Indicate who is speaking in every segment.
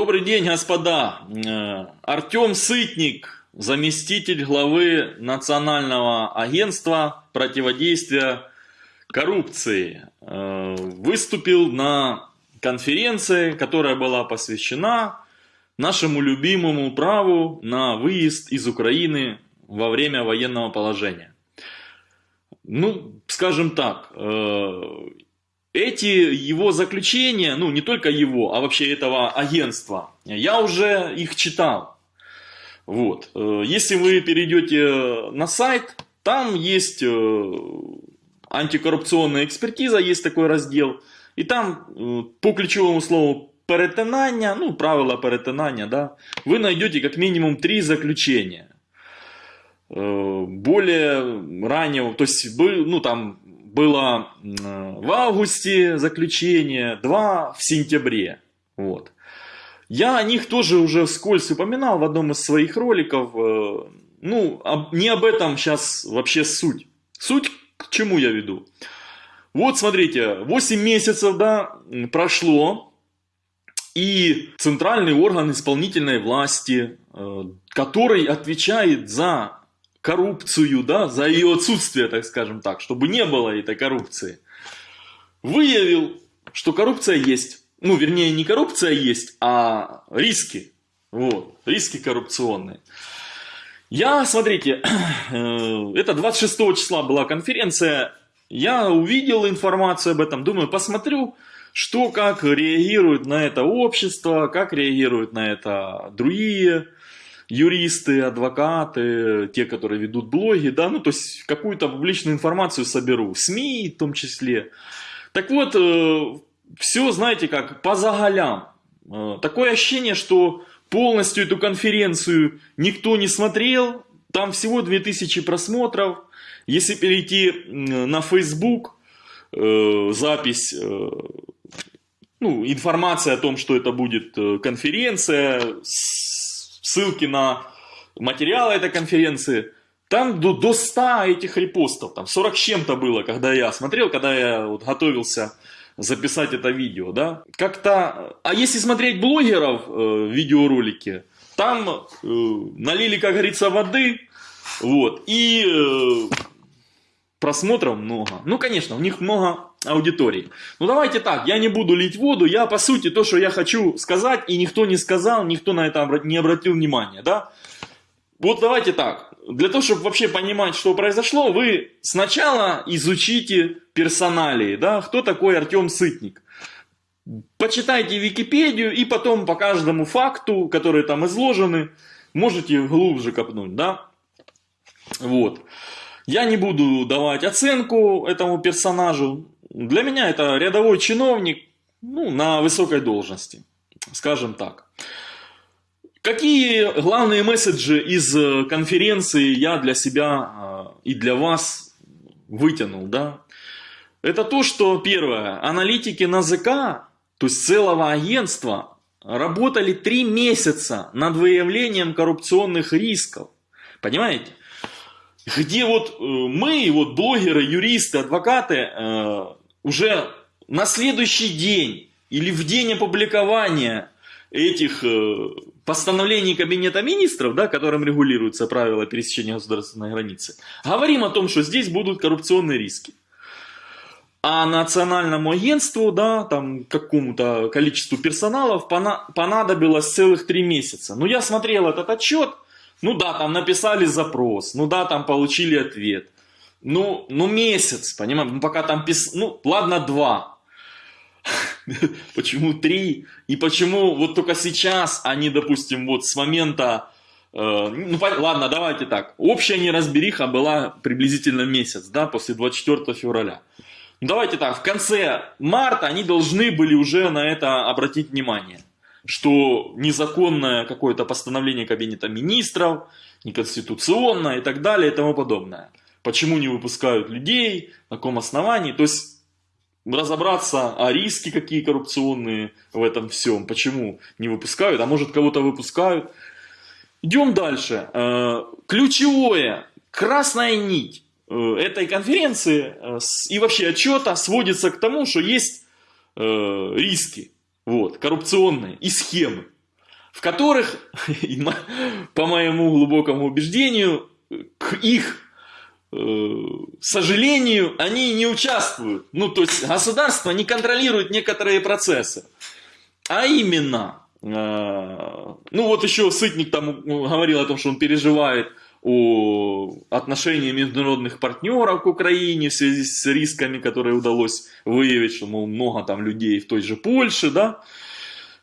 Speaker 1: Добрый день, господа. Э, Артем Сытник, заместитель главы Национального агентства противодействия коррупции, э, выступил на конференции, которая была посвящена нашему любимому праву на выезд из Украины во время военного положения. Ну, скажем так, э, эти его заключения, ну не только его, а вообще этого агентства, я уже их читал. Вот. Э, если вы перейдете на сайт, там есть э, антикоррупционная экспертиза, есть такой раздел. И там э, по ключевому слову перетинання, ну правила перетинання, да, вы найдете как минимум три заключения. Более раннего, то есть, ну там было в августе заключение, два в сентябре. Вот. Я о них тоже уже вскользь упоминал в одном из своих роликов. Э, ну, не об этом сейчас вообще суть. Суть к чему я веду? Вот смотрите, 8 месяцев да, прошло, и центральный орган исполнительной власти, э, который отвечает за коррупцию, да, за ее отсутствие, так скажем так, чтобы не было этой коррупции, выявил, что коррупция есть. Ну, вернее, не коррупция есть, а риски. Вот, риски коррупционные. Я, смотрите, э, это 26 числа была конференция, я увидел информацию об этом, думаю, посмотрю, что, как реагирует на это общество, как реагируют на это другие юристы, адвокаты, те, которые ведут блоги, да, ну, то есть какую-то публичную информацию соберу, СМИ в том числе. Так вот, э, все, знаете как, по заголям. Э, такое ощущение, что полностью эту конференцию никто не смотрел, там всего 2000 просмотров. Если перейти на Facebook, э, запись, ну, информация о том, что это будет конференция ссылки на материалы этой конференции. Там до, до 100 этих репостов, там 40 с чем-то было, когда я смотрел, когда я вот готовился записать это видео, да. Как-то, а если смотреть блогеров э, видеоролики, там э, налили, как говорится, воды, вот, и э, просмотров много. Ну, конечно, у них много аудитории. Ну давайте так, я не буду лить воду, я по сути то, что я хочу сказать, и никто не сказал, никто на это не обратил внимания, да? Вот давайте так, для того, чтобы вообще понимать, что произошло, вы сначала изучите персоналии, да, кто такой Артем Сытник. Почитайте Википедию и потом по каждому факту, которые там изложены, можете глубже копнуть, да? Вот. Я не буду давать оценку этому персонажу, для меня это рядовой чиновник ну, на высокой должности, скажем так. Какие главные месседжи из э, конференции я для себя э, и для вас вытянул, да? Это то, что первое, аналитики НАЗК, то есть целого агентства, работали три месяца над выявлением коррупционных рисков. Понимаете? Где вот э, мы, вот блогеры, юристы, адвокаты, уже на следующий день или в день опубликования этих э, постановлений Кабинета Министров, да, которым регулируются правила пересечения государственной границы, говорим о том, что здесь будут коррупционные риски. А национальному агентству, да, там какому-то количеству персоналов понадобилось целых три месяца. Ну, я смотрел этот отчет, ну да, там написали запрос, ну да, там получили ответ. Ну, ну месяц, понимаешь, ну пока там пис... ну ладно два, почему три, и почему вот только сейчас они, допустим, вот с момента, э, ну ладно, давайте так, общая неразбериха была приблизительно месяц, да, после 24 февраля. Ну, давайте так, в конце марта они должны были уже на это обратить внимание, что незаконное какое-то постановление Кабинета Министров, неконституционное и так далее и тому подобное почему не выпускают людей, на каком основании. То есть разобраться, а риски какие коррупционные в этом всем, почему не выпускают, а может кого-то выпускают. Идем дальше. Э, ключевое, красная нить э, этой конференции э, и вообще отчета сводится к тому, что есть риски вот, коррупционные и схемы. в которых, по моему глубокому убеждению, к их э, сожалению, они не участвуют. Ну, то есть государство не контролирует некоторые процессы. А именно, э, ну вот еще Сытник там говорил о том, что он переживает о отношении международных партнеров к Украине в связи с рисками, которые удалось выявить, что мол, много там людей в той же Польше, да.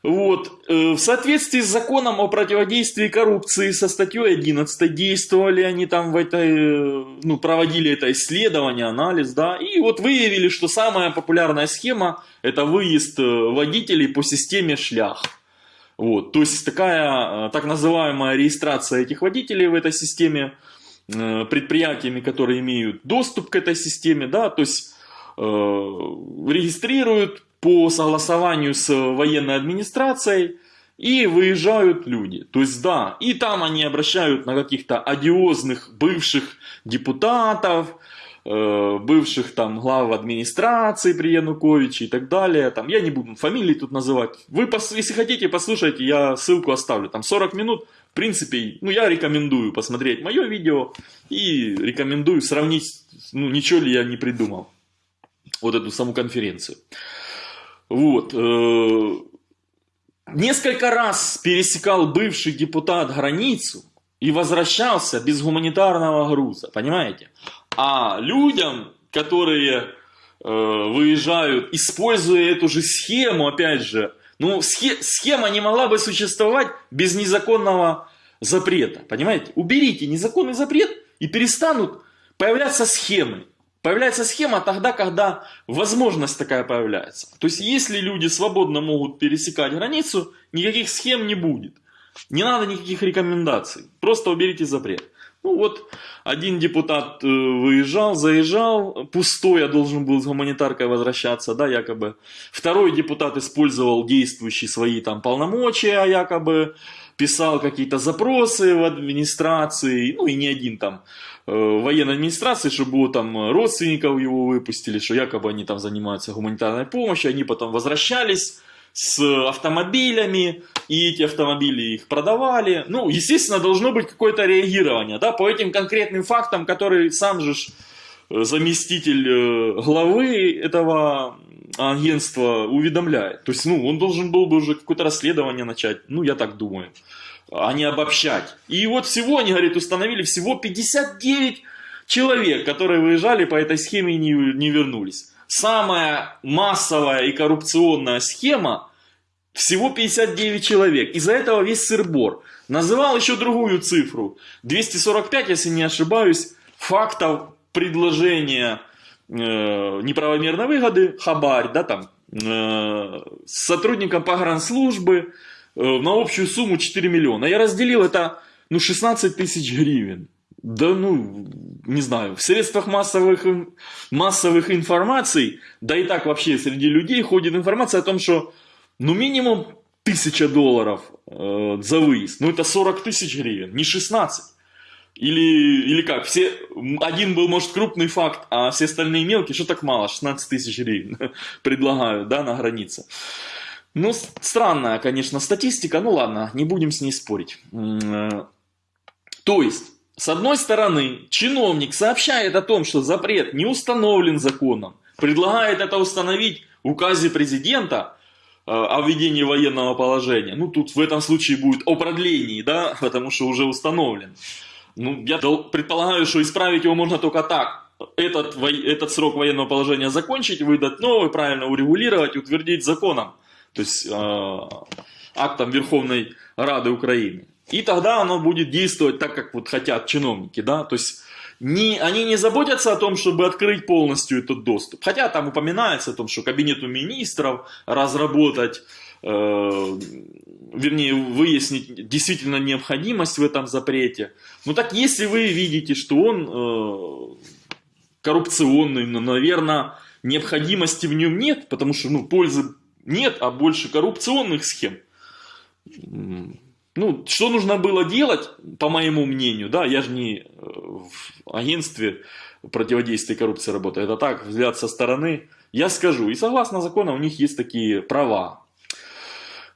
Speaker 1: Вот. Э, в соответствии с законом о противодействии коррупции со статьей 11 действовали они там в этой, э, ну, проводили это исследование, анализ, да, и вот выявили, что самая популярная схема это выезд э, водителей по системе шлях. Вот, то есть такая так называемая регистрация этих водителей в этой системе предприятиями, которые имеют доступ к этой системе, да, то есть э, регистрируют по согласованию с военной администрацией и выезжают люди. То есть да, и там они обращают на каких-то одиозных бывших депутатов, э, бывших там глав администрации при Януковиче и так далее. Там, я не буду фамилии тут называть. Вы, если хотите, послушайте, я ссылку оставлю. Там 40 минут. В принципе, ну, я рекомендую посмотреть мое видео и рекомендую сравнить, ну, ничего ли я не придумал. Вот эту саму конференцию. Вот. Э, несколько раз пересекал бывший депутат границу и возвращался без гуманитарного груза, понимаете? А людям, которые э, выезжают, используя эту же схему, опять же, ну, схема не могла бы существовать без незаконного запрета, понимаете? Уберите незаконный запрет и перестанут появляться схемы. Появляется схема тогда, когда возможность такая появляется. То есть, если люди свободно могут пересекать границу, никаких схем не будет. Не надо никаких рекомендаций. Просто уберите запрет. Ну вот, один депутат э, выезжал, заезжал, пустой, я должен был с гуманитаркой возвращаться, да, якобы. Второй депутат использовал действующие свои там полномочия, якобы писал какие-то запросы в администрации, ну и не один там э, военной администрации, чтобы там родственников его выпустили, что якобы они там занимаются гуманитарной помощью, они потом возвращались с автомобилями, и эти автомобили их продавали. Ну, естественно, должно быть какое-то реагирование, да, по этим конкретным фактам, которые сам же э, заместитель э, главы этого агентство уведомляет. То есть, ну, он должен был бы уже какое-то расследование начать, ну, я так думаю, а не обобщать. И вот всего, они, говорит, установили всего 59 человек, которые выезжали по этой схеме и не, не вернулись. Самая массовая и коррупционная схема всего 59 человек. Из-за этого весь сырбор. Называл еще другую цифру. 245, если не ошибаюсь, фактов предложения э, неправомерной выгоды, хабарь, да, там, э, с сотрудником погранслужбы э, на общую сумму 4 миллиона. Я разделил это, ну, 16 тысяч гривен. Да, ну, не знаю, в средствах массовых, массовых информаций, да и так вообще среди людей ходит информация о том, что, ну, минимум тысяча долларов э, за выезд. Ну, это 40 тысяч гривен, не 16. Или, или как, все, один был, может, крупный факт, а все остальные мелкие, что так мало, 16 тысяч гривен предлагают, да, на границе. Ну, странная, конечно, статистика, ну ладно, не будем с ней спорить. Э, то есть, с одной стороны, чиновник сообщает о том, что запрет не установлен законом, предлагает это установить в указе президента э, о введении военного положения. Ну, тут в этом случае будет о продлении, да, потому что уже установлен. Ну, я предполагаю, что исправить его можно только так. Этот, этот срок военного положения закончить, выдать новый, правильно урегулировать, утвердить законом. То есть э, актом Верховной Рады Украины. И тогда оно будет действовать так, как вот хотят чиновники. Да? То есть не, они не заботятся о том, чтобы открыть полностью этот доступ. Хотя там упоминается о том, что кабинету министров разработать Э, вернее, выяснить действительно необходимость в этом запрете. Ну так, если вы видите, что он э, коррупционный, ну, наверное, необходимости в нем нет, потому что, ну, пользы нет, а больше коррупционных схем. Ну, что нужно было делать, по моему мнению, да, я же не э, в агентстве противодействия коррупции работаю, это так, взгляд со стороны, я скажу, и согласно закону у них есть такие права,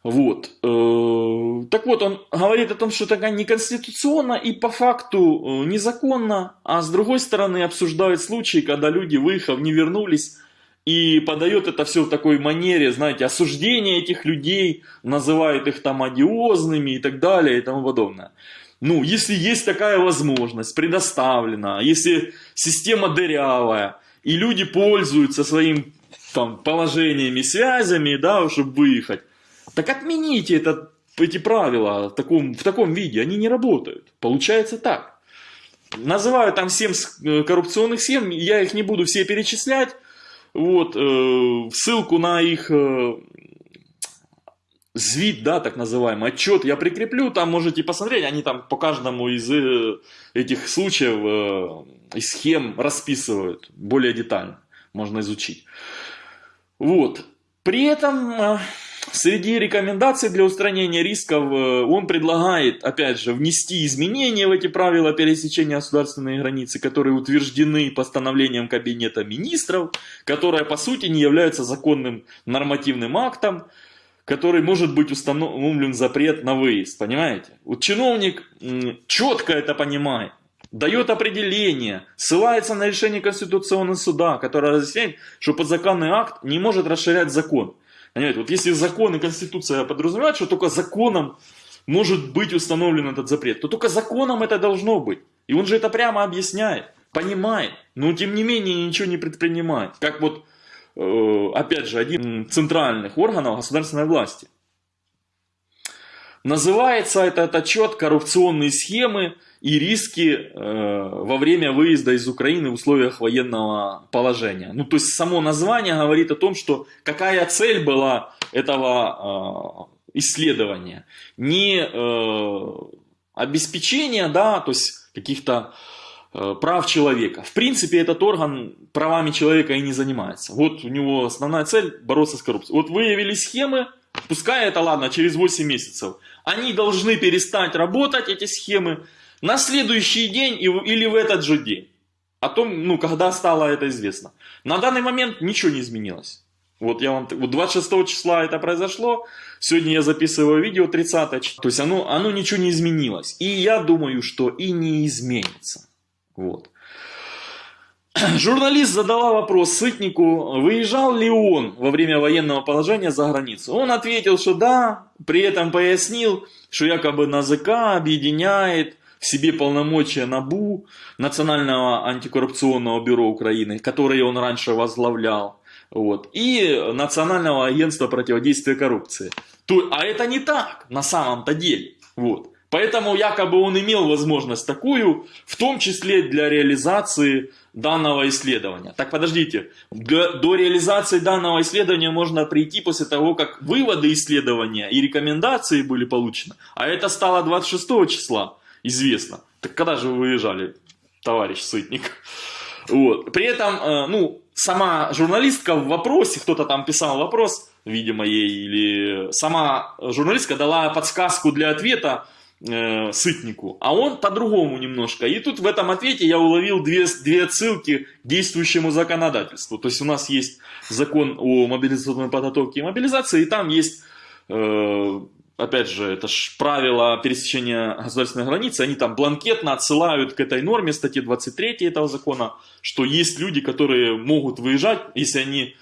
Speaker 1: Вот. Э, Так вот, он говорит о том, что это неконституционно и по факту э, незаконно, а с другой стороны обсуждает случаи, когда люди, выехав, не вернулись, и подает это все в такой манере, знаете, осуждение этих людей, называет их там одиозными и так далее и тому подобное. Ну, если есть такая возможность, предоставлена, если система дырявая, и люди пользуются своим там, положениями, связями, да, чтобы выехать, так отмените это, эти правила в таком, в таком виде, они не работают. Получается так. Называю там 7 э, коррупционных схем, я их не буду все перечислять. Вот, э, ссылку на их э, звит, да, так называемый, отчет я прикреплю, там можете посмотреть, они там по каждому из э, этих случаев э, и схем расписывают более детально, можно изучить. Вот, при этом э, среди рекомендаций для устранения рисков э, он предлагает, опять же, внести изменения в эти правила пересечения государственной границы, которые утверждены постановлением Кабинета министров, которое по сути не является законным нормативным актом, который может быть установлен запрет на выезд, понимаете? Вот чиновник четко это понимает, дает определение, ссылается на решение Конституционного суда, которое разъясняет, что подзаконный акт не может расширять закон. Понимаете, вот если закон и Конституция подразумевают, что только законом может быть установлен этот запрет, то только законом это должно быть. И он же это прямо объясняет, понимает, но тем не менее ничего не предпринимает. Как вот Э, опять же, один центральных органов государственной власти. Называется этот отчет «Коррупционные схемы и риски э, во время выезда из Украины в условиях военного положения». Ну, то есть, само название говорит о том, что какая цель была этого э, исследования. Не обеспечение, да, то есть каких-то Э, прав человека. В принципе, этот орган правами человека и не занимается. Вот у него основная цель бороться с коррупцией. Вот выявили схемы, пускай это ладно, через 8 месяцев. Они должны перестать работать, эти схемы, на следующий день или в этот же день. О том, ну, когда стало это известно. На данный момент ничего не изменилось. Вот я вам, вот 26 числа это произошло, сегодня я записываю видео 30 то есть оно, оно ничего не изменилось. И я думаю, что и не изменится. Вот. Журналист задала вопрос Сытнику, выезжал ли он во время военного положения за границу. Он ответил, что да, при этом пояснил, что якобы НАЗК объединяет в себе полномочия НАБУ, Национального антикоррупционного бюро Украины, которое он раньше возглавлял, вот, и Национального агентства противодействия коррупции. То, а это не так на самом-то деле. Вот. Поэтому якобы он имел возможность такую, в том числе для реализации данного исследования. Так подождите, до, до реализации данного исследования можно прийти после того, как выводы исследования и рекомендации были получены. А это стало 26 числа, известно. Так когда же вы выезжали, товарищ Сытник? Вот. При этом, э, ну, сама журналистка в вопросе, кто-то там писал вопрос, видимо, ей, или сама журналистка дала подсказку для ответа, э, Сытнику, а он по-другому немножко. И тут в этом ответе я уловил две, две отсылки к действующему законодательству. То есть у нас есть закон о мобилизационной подготовке и мобилизации, и там есть, э, опять же, это ж правила пересечения государственной границы, они там бланкетно отсылают к этой норме статьи 23 этого закона, что есть люди, которые могут выезжать, если они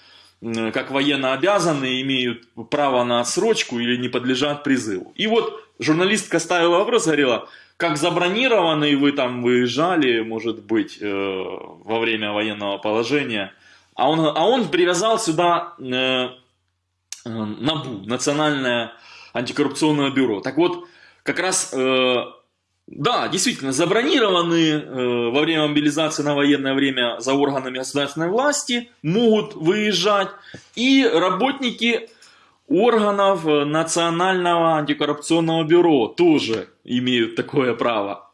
Speaker 1: как военно обязаны, имеют право на отсрочку или не подлежат призыву. И вот журналистка ставила вопрос, говорила, как забронированные вы там выезжали, может быть, э, во время военного положения. А он, а он привязал сюда э, э, НАБУ, Национальное антикоррупционное бюро. Так вот, как раз, э, да, действительно, забронированные э, во время мобилизации на военное время за органами государственной власти могут выезжать. И работники органов э, Национального антикоррупционного бюро тоже имеют такое право.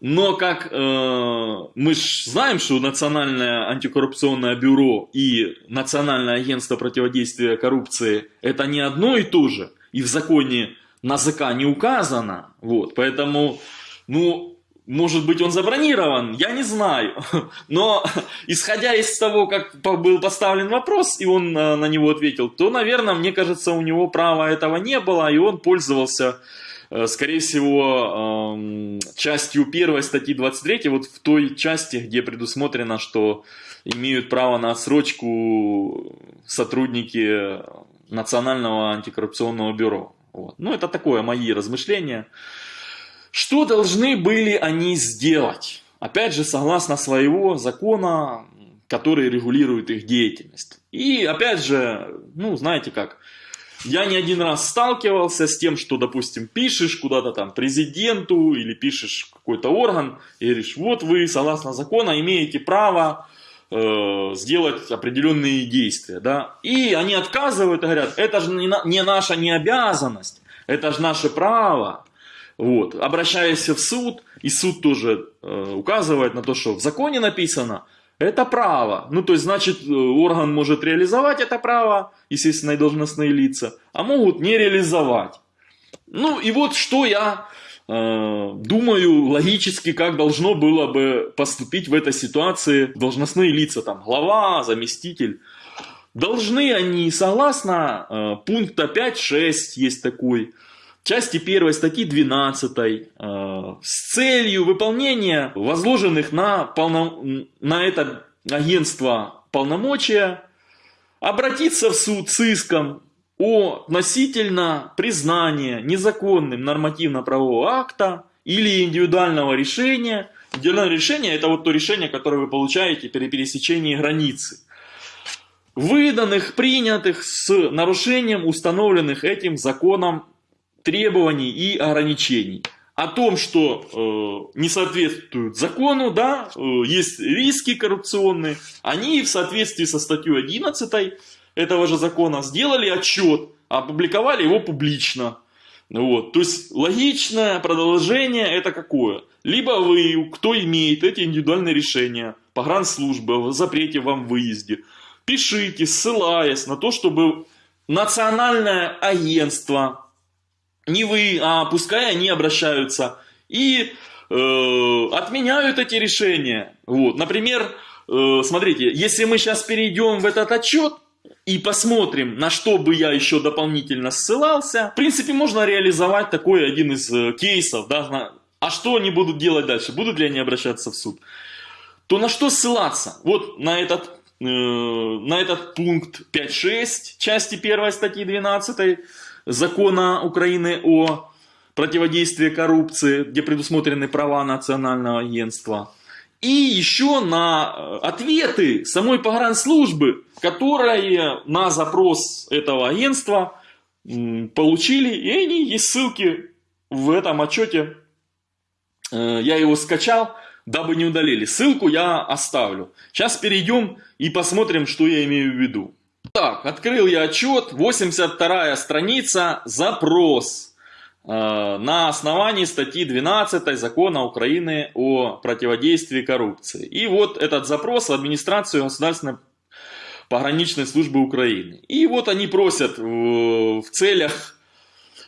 Speaker 1: Но как э, мы ж знаем, что Национальное антикоррупционное бюро и Национальное агентство противодействия коррупции это не одно и то же, и в законе НАЗК не указано, вот, поэтому, ну, может быть, он забронирован, я не знаю. Но, исходя из того, как был поставлен вопрос, и он на него ответил, то, наверное, мне кажется, у него права этого не было, и он пользовался, э, скорее всего, эм, частью первой статьи 23, вот в той части, где предусмотрено, что имеют право на отсрочку сотрудники Национального антикоррупционного бюро. Вот. Ну, это такое мои размышления. Что должны были они сделать? Опять же, согласно своего закона, который регулирует их деятельность. И опять же, ну, знаете как, я не один раз сталкивался с тем, что, допустим, пишешь куда-то там президенту или пишешь какой-то орган и говоришь, вот вы, согласно закону, имеете право э, сделать определенные действия, да, и они отказывают и говорят, это же не, не наша не обязанность, это же наше право, вот, обращаясь в суд, и суд тоже э, указывает на то, что в законе написано, это право, ну то есть значит э, орган может реализовать это право, естественно и должностные лица, а могут не реализовать. Ну и вот что я Э, думаю, логически, как должно было бы поступить в этой ситуации должностные лица, там, глава, заместитель. Должны они, согласно э, пункта 5.6, есть такой, части 1 статьи 12, э, с целью выполнения возложенных на, полно, на это агентство полномочия, обратиться в суд с иском о относительно признания незаконным нормативно-правового акта или индивидуального решения. Индивидуальное решение – это вот то решение, которое вы получаете при пересечении границы. Выданных, принятых с нарушением установленных этим законом требований и ограничений. О том, что э, не соответствуют закону, да, э, есть риски коррупционные, они в соответствии со статьей 11 этого же закона сделали отчет, опубликовали его публично. Вот. То есть логичное продолжение это какое? Либо вы, кто имеет эти индивидуальные решения, погранслужбы, о запрете вам выезде, пишите, ссылаясь на то, чтобы национальное агентство, не вы, а пускай они обращаются и э, отменяют эти решения. Вот. Например, э, смотрите, если мы сейчас перейдем в этот отчет, и посмотрим, на что бы я еще дополнительно ссылался. В принципе, можно реализовать такой один из э, кейсов. Да, а что они будут делать дальше? Будут ли они обращаться в суд? То на что ссылаться? Вот на этот, э, на этот пункт 5.6 части 1 статьи 12 закона Украины о противодействии коррупции, где предусмотрены права национального агентства и еще на э, ответы самой погранслужбы, которые на запрос этого агентства получили, и они есть ссылки в этом отчете. Э, я его скачал, дабы не удалили. Ссылку я оставлю. Сейчас перейдем и посмотрим, что я имею в виду. Так, открыл я отчет, 82 страница, запрос. Э, на основании статьи 12 закона Украины о противодействии коррупции. И вот этот запрос в администрацию государственной пограничной службы Украины. И вот они просят в целях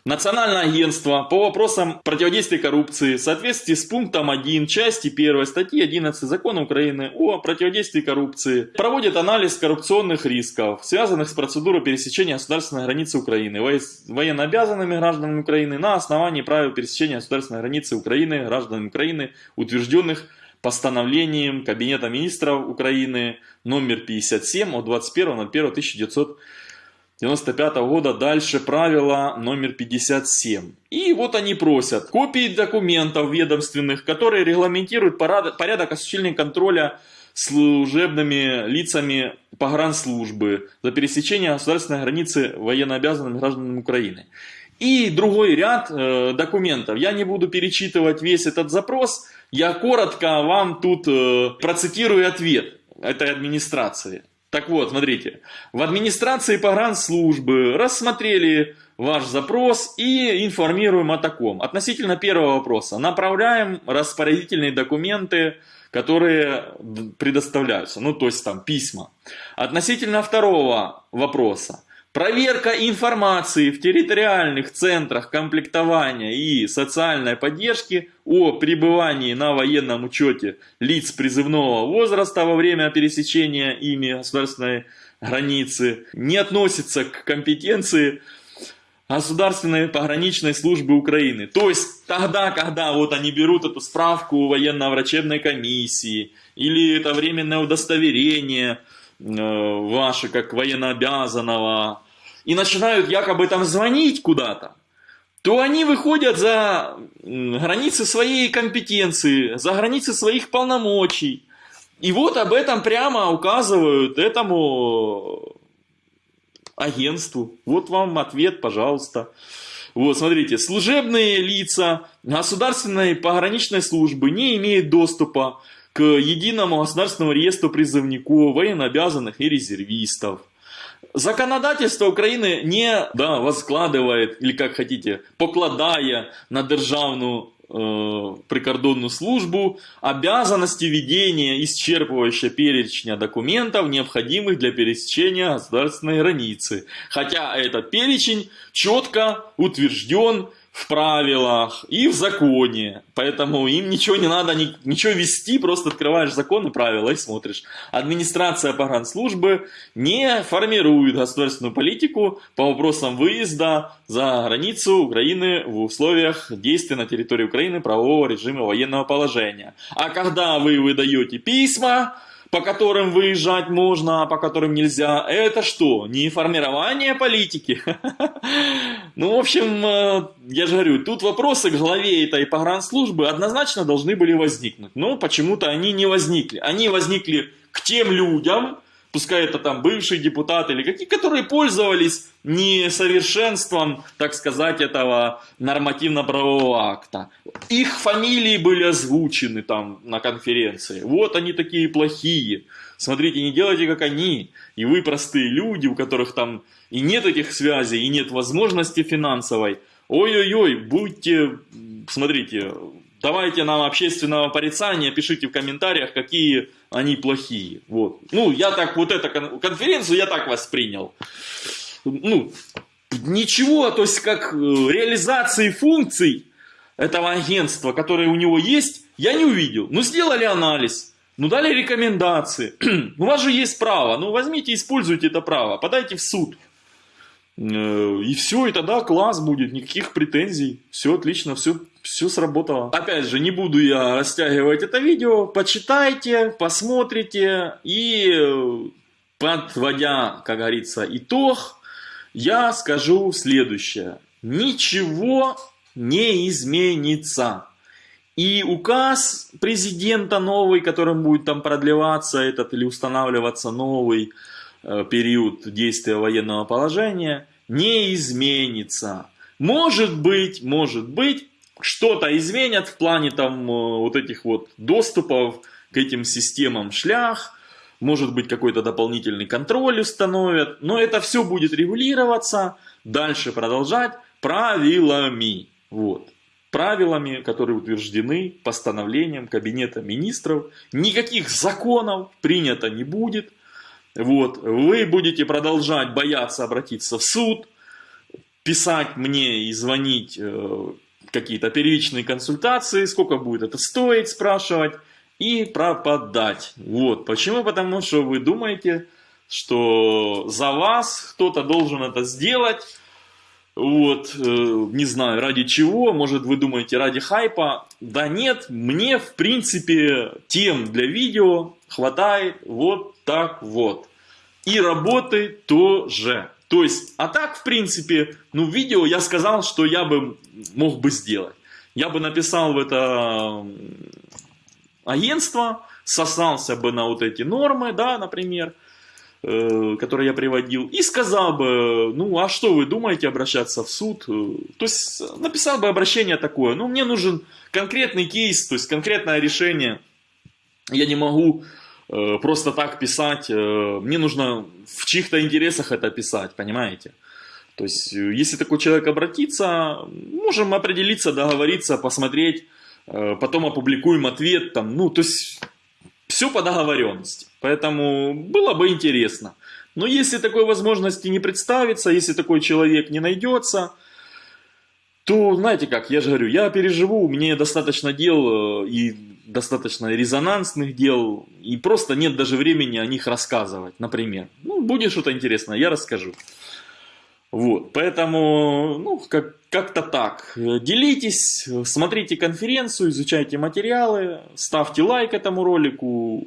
Speaker 1: Национальное агентство по вопросам противодействия коррупции в соответствии с пунктом 1 части 1 статьи 11 Закона Украины о противодействии коррупции проводит анализ коррупционных рисков, связанных с процедурой пересечения государственной границы Украины военнообязанными гражданами Украины на основании правил пересечения государственной границы Украины гражданами Украины, утвержденных постановлением Кабинета министров Украины номер 57 от 21.01.1900 95 -го года дальше правило номер 57. И вот они просят копии документов ведомственных, которые регламентируют порядок осуществления контроля служебными лицами погранслужбы за пересечение государственной границы военнообязанными гражданами Украины. И другой ряд э, документов. Я не буду перечитывать весь этот запрос, я коротко вам тут э, процитирую ответ этой администрации. Так вот, смотрите, в администрации погранслужбы рассмотрели ваш запрос и информируем о таком. Относительно первого вопроса, направляем распорядительные документы, которые предоставляются, ну то есть там письма. Относительно второго вопроса, Проверка информации в территориальных центрах комплектования и социальной поддержки о пребывании на военном учете лиц призывного возраста во время пересечения ими государственной границы не относится к компетенции Государственной пограничной службы Украины. То есть тогда, когда вот они берут эту справку военно-врачебной комиссии или это временное удостоверение ваше как военнообязанного и начинают якобы там звонить куда-то, то они выходят за границы своей компетенции, за границы своих полномочий. И вот об этом прямо указывают этому агентству. Вот вам ответ, пожалуйста. Вот, смотрите, служебные лица государственной пограничной службы не имеют доступа к единому государственному реестру призывников, военнообязанных и резервистов. Законодательство Украины не да, возкладывает, или как хотите, покладая на державную э, прикордонную службу обязанности ведения исчерпывающего перечня документов, необходимых для пересечения государственной границы. Хотя этот перечень четко утвержден в правилах и в законе. Поэтому им ничего не надо, ничего вести, просто открываешь закон и правила и смотришь. Администрация погранслужбы не формирует государственную политику по вопросам выезда за границу Украины в условиях действия на территории Украины правового режима военного положения. А когда вы выдаете письма, по которым выезжать можно, а по которым нельзя, это что? Не формирование политики? Ну, в общем, э, я же говорю, тут вопросы к главе этой погранслужбы однозначно должны были возникнуть. Но почему-то они не возникли. Они возникли к тем людям, пускай это там бывшие депутаты или какие, которые пользовались несовершенством, так сказать, этого нормативно-правового акта. Их фамилии были озвучены там на конференции. Вот они такие плохие. Смотрите, не делайте как они. И вы простые люди, у которых там и нет этих связей, и нет возможности финансовой. Ой-ой-ой, будьте, смотрите, давайте нам общественного порицания, пишите в комментариях, какие они плохие. Вот. Ну, я так, вот эту конференцию я так воспринял. Ну, ничего, то есть как э, реализации функций этого агентства, которые у него есть, я не увидел. Ну, сделали анализ, ну, дали рекомендации. у вас же есть право, ну, возьмите, используйте это право, подайте в суд. Э, и все, и тогда класс будет, никаких претензий. Все отлично, все, все сработало. Опять же, не буду я растягивать это видео. Почитайте, посмотрите. И подводя, как говорится, итог, я скажу следующее. Ничего не изменится. И указ президента новый, которым будет там продлеваться этот или устанавливаться новый, Э, период действия военного положения не изменится. Может быть, может быть, что-то изменят в плане там э, вот этих вот доступов к этим системам шлях, может быть какой-то дополнительный контроль установят, но это все будет регулироваться, дальше продолжать правилами. Вот. Правилами, которые утверждены постановлением Кабинета Министров. Никаких законов принято не будет. Вот, вы будете продолжать бояться обратиться в суд, писать мне и звонить э, какие-то первичные консультации, сколько будет это стоить, спрашивать и пропадать. Вот, почему? Потому что вы думаете, что за вас кто-то должен это сделать, вот, э, не знаю, ради чего, может вы думаете ради хайпа, да нет, мне в принципе тем для видео хватает вот так вот. И работы тоже. То есть, а так, в принципе, ну, видео я сказал, что я бы мог бы сделать. Я бы написал в это агентство, сосался бы на вот эти нормы, да, например, э, которые я приводил, и сказал бы, ну, а что вы думаете обращаться в суд? Э, то есть, написал бы обращение такое, ну, мне нужен конкретный кейс, то есть, конкретное решение. Я не могу просто так писать, э, мне нужно в чьих-то интересах это писать, понимаете? То есть, э, если такой человек обратится, можем определиться, договориться, посмотреть, потом опубликуем ответ, там, ну, то есть, все по договоренности. Поэтому было бы интересно. Но если такой возможности не представится, если такой человек не найдется, то, знаете как, я же говорю, я переживу, мне достаточно дел э, и достаточно резонансных дел, и просто нет даже времени о них рассказывать, например. Ну, будет что-то интересное, я расскажу. Вот, поэтому, ну, как, как-то так. Делитесь, смотрите конференцию, изучайте материалы, ставьте лайк этому ролику,